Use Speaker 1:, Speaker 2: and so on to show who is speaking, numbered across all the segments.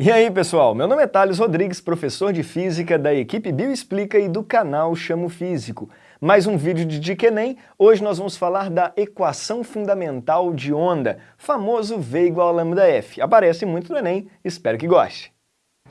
Speaker 1: E aí pessoal, meu nome é Thales Rodrigues, professor de Física da equipe Bioexplica e do canal Chamo Físico. Mais um vídeo de Dica Enem, hoje nós vamos falar da equação fundamental de onda, famoso V igual a lambda F. Aparece muito no Enem, espero que goste.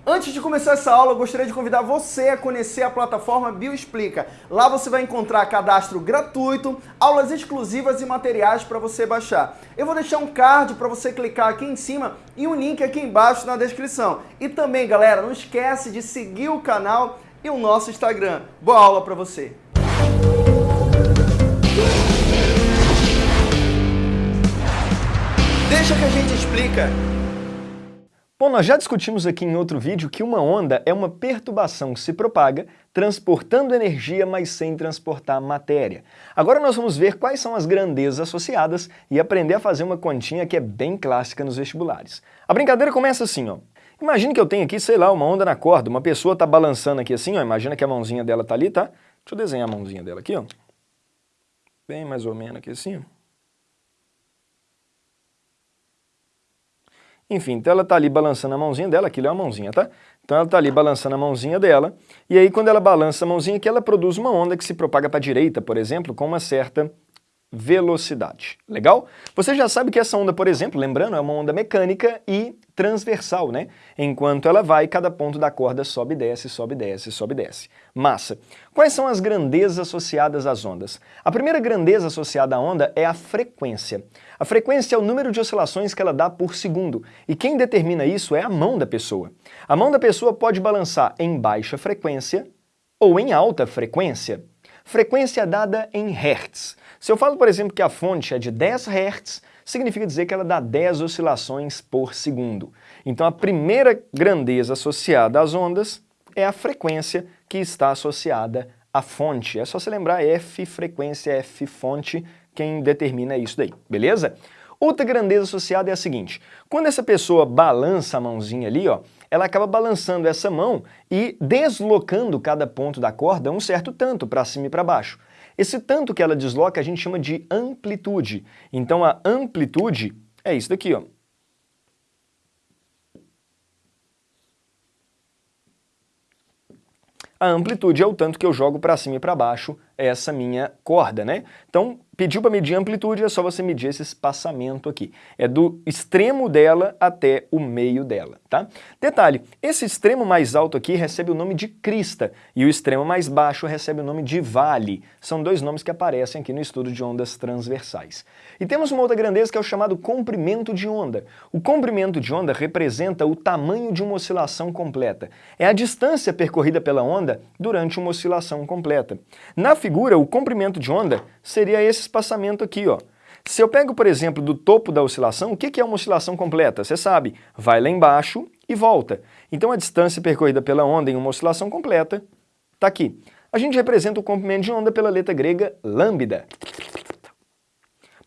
Speaker 2: Antes de começar essa aula, eu gostaria de convidar você a conhecer a plataforma Bioexplica. Lá você vai encontrar cadastro gratuito, aulas exclusivas e materiais para você baixar. Eu vou deixar um card para você clicar aqui em cima e um link aqui embaixo na descrição. E também, galera, não esquece de seguir o canal e o nosso Instagram. Boa aula para você! Deixa que a gente explica.
Speaker 1: Bom, nós já discutimos aqui em outro vídeo que uma onda é uma perturbação que se propaga, transportando energia, mas sem transportar matéria. Agora nós vamos ver quais são as grandezas associadas e aprender a fazer uma continha que é bem clássica nos vestibulares. A brincadeira começa assim, ó. Imagine que eu tenho aqui, sei lá, uma onda na corda, uma pessoa está balançando aqui assim, ó, imagina que a mãozinha dela está ali, tá? Deixa eu desenhar a mãozinha dela aqui, ó. Bem mais ou menos aqui assim, ó. Enfim, então ela está ali balançando a mãozinha dela, aquilo é uma mãozinha, tá? Então ela está ali balançando a mãozinha dela, e aí quando ela balança a mãozinha aqui, ela produz uma onda que se propaga para a direita, por exemplo, com uma certa velocidade. Legal? Você já sabe que essa onda, por exemplo, lembrando, é uma onda mecânica e transversal, né? Enquanto ela vai, cada ponto da corda sobe e desce, sobe e desce, sobe e desce. Massa. Quais são as grandezas associadas às ondas? A primeira grandeza associada à onda é a frequência. A frequência é o número de oscilações que ela dá por segundo, e quem determina isso é a mão da pessoa. A mão da pessoa pode balançar em baixa frequência ou em alta frequência. Frequência dada em Hertz. Se eu falo, por exemplo, que a fonte é de 10 Hz, significa dizer que ela dá 10 oscilações por segundo. Então a primeira grandeza associada às ondas é a frequência que está associada à fonte. É só se lembrar F frequência, F fonte, quem determina isso daí, beleza? Outra grandeza associada é a seguinte, quando essa pessoa balança a mãozinha ali, ó, ela acaba balançando essa mão e deslocando cada ponto da corda um certo tanto para cima e para baixo. Esse tanto que ela desloca a gente chama de amplitude. Então a amplitude é isso daqui, ó. A amplitude é o tanto que eu jogo para cima e para baixo essa minha corda, né? Então, pediu para medir a amplitude, é só você medir esse espaçamento aqui. É do extremo dela até o meio dela, tá? Detalhe, esse extremo mais alto aqui recebe o nome de crista e o extremo mais baixo recebe o nome de vale. São dois nomes que aparecem aqui no estudo de ondas transversais. E temos uma outra grandeza que é o chamado comprimento de onda. O comprimento de onda representa o tamanho de uma oscilação completa. É a distância percorrida pela onda durante uma oscilação completa. Na figura, o comprimento de onda seria esse espaçamento aqui, ó. Se eu pego, por exemplo, do topo da oscilação, o que é uma oscilação completa? Você sabe, vai lá embaixo e volta. Então a distância percorrida pela onda em uma oscilação completa está aqui. A gente representa o comprimento de onda pela letra grega lambda.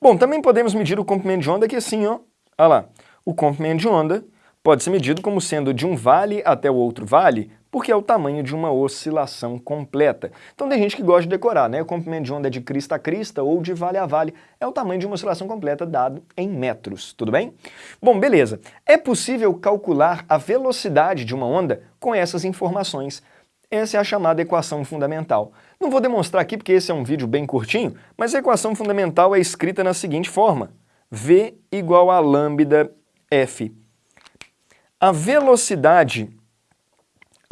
Speaker 1: Bom, também podemos medir o comprimento de onda aqui assim, ó. Olha lá. O comprimento de onda pode ser medido como sendo de um vale até o outro vale, porque é o tamanho de uma oscilação completa. Então tem gente que gosta de decorar, né? O comprimento de onda é de crista a crista ou de vale a vale. É o tamanho de uma oscilação completa dado em metros, tudo bem? Bom, beleza. É possível calcular a velocidade de uma onda com essas informações. Essa é a chamada equação fundamental. Não vou demonstrar aqui porque esse é um vídeo bem curtinho, mas a equação fundamental é escrita na seguinte forma. V igual a lambda F. A velocidade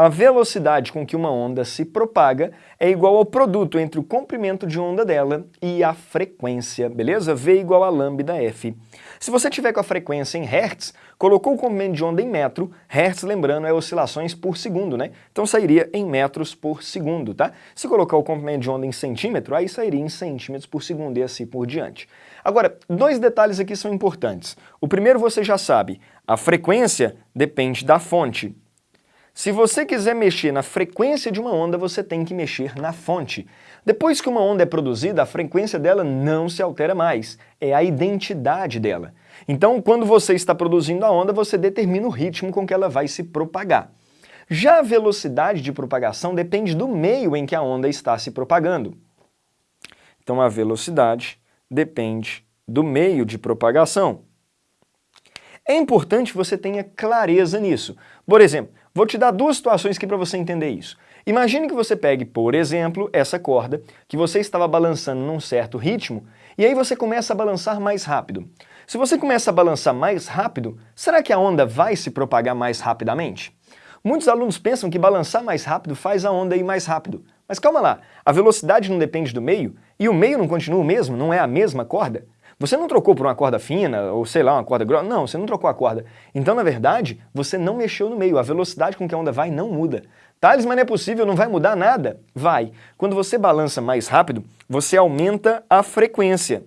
Speaker 1: a velocidade com que uma onda se propaga é igual ao produto entre o comprimento de onda dela e a frequência, beleza? V igual a lambda F. Se você tiver com a frequência em Hertz, colocou o comprimento de onda em metro, Hertz, lembrando, é oscilações por segundo, né? Então sairia em metros por segundo, tá? Se colocar o comprimento de onda em centímetro, aí sairia em centímetros por segundo e assim por diante. Agora, dois detalhes aqui são importantes. O primeiro você já sabe, a frequência depende da fonte. Se você quiser mexer na frequência de uma onda, você tem que mexer na fonte. Depois que uma onda é produzida, a frequência dela não se altera mais, é a identidade dela. Então, quando você está produzindo a onda, você determina o ritmo com que ela vai se propagar. Já a velocidade de propagação depende do meio em que a onda está se propagando. Então, a velocidade depende do meio de propagação. É importante você tenha clareza nisso. Por exemplo, vou te dar duas situações aqui para você entender isso. Imagine que você pegue, por exemplo, essa corda, que você estava balançando num certo ritmo, e aí você começa a balançar mais rápido. Se você começa a balançar mais rápido, será que a onda vai se propagar mais rapidamente? Muitos alunos pensam que balançar mais rápido faz a onda ir mais rápido. Mas calma lá, a velocidade não depende do meio? E o meio não continua o mesmo? Não é a mesma corda? Você não trocou por uma corda fina, ou sei lá, uma corda grossa, não, você não trocou a corda. Então, na verdade, você não mexeu no meio, a velocidade com que a onda vai não muda. Thales, mas não é possível, não vai mudar nada? Vai. Quando você balança mais rápido, você aumenta a frequência.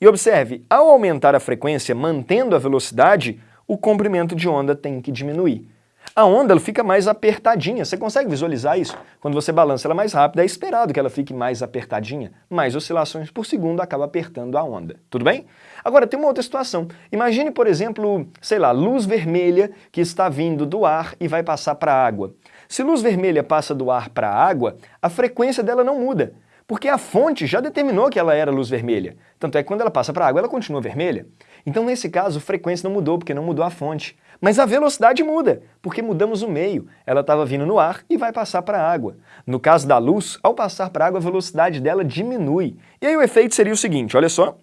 Speaker 1: E observe, ao aumentar a frequência mantendo a velocidade, o comprimento de onda tem que diminuir a onda ela fica mais apertadinha. Você consegue visualizar isso? Quando você balança ela mais rápido, é esperado que ela fique mais apertadinha. Mais oscilações por segundo acaba apertando a onda. Tudo bem? Agora, tem uma outra situação. Imagine, por exemplo, sei lá, luz vermelha que está vindo do ar e vai passar para a água. Se luz vermelha passa do ar para a água, a frequência dela não muda porque a fonte já determinou que ela era luz vermelha. Tanto é que quando ela passa para a água, ela continua vermelha. Então, nesse caso, a frequência não mudou, porque não mudou a fonte. Mas a velocidade muda, porque mudamos o meio. Ela estava vindo no ar e vai passar para a água. No caso da luz, ao passar para a água, a velocidade dela diminui. E aí o efeito seria o seguinte, olha só.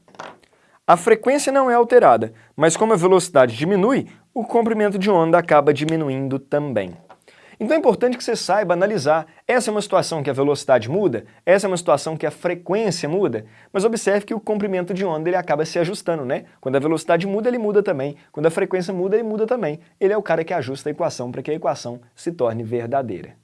Speaker 1: A frequência não é alterada, mas como a velocidade diminui, o comprimento de onda acaba diminuindo também. Então é importante que você saiba analisar. Essa é uma situação que a velocidade muda, essa é uma situação que a frequência muda, mas observe que o comprimento de onda ele acaba se ajustando, né? Quando a velocidade muda, ele muda também. Quando a frequência muda, ele muda também. Ele é o cara que ajusta a equação para que a equação se torne verdadeira.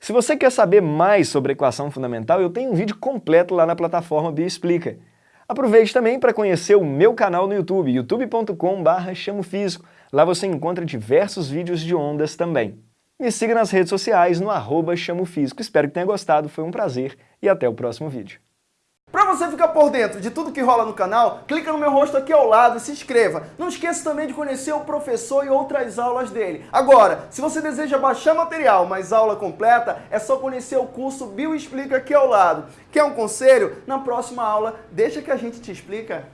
Speaker 1: Se você quer saber mais sobre a equação fundamental, eu tenho um vídeo completo lá na plataforma Bioexplica. Aproveite também para conhecer o meu canal no YouTube, youtube.com.br chamofísico. Lá você encontra diversos vídeos de ondas também. Me siga nas redes sociais no arroba chamofísico. Espero que tenha gostado, foi um prazer e até o próximo vídeo.
Speaker 2: Para você ficar por dentro de tudo que rola no canal, clica no meu rosto aqui ao lado e se inscreva. Não esqueça também de conhecer o professor e outras aulas dele. Agora, se você deseja baixar material, mas aula completa, é só conhecer o curso Bio Explica aqui ao lado. Quer um conselho? Na próxima aula, deixa que a gente te explica.